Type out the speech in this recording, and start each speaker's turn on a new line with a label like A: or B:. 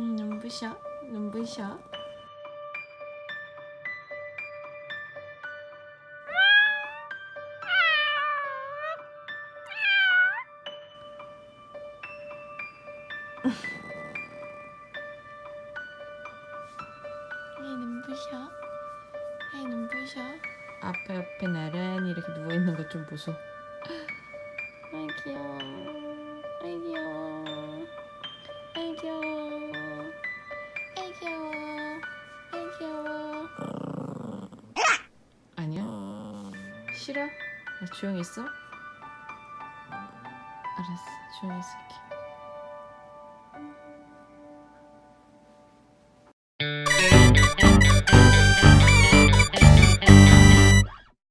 A: 눈부셔? 이 눈부셔? 이 눈부셔? 앞에 옆에 나란히 이렇게 누워있는 거좀 보소 아이 귀여워 아이 귀여워 아이 귀여워 싫어? 나 조용히 있어? 알았어 조용히 있을게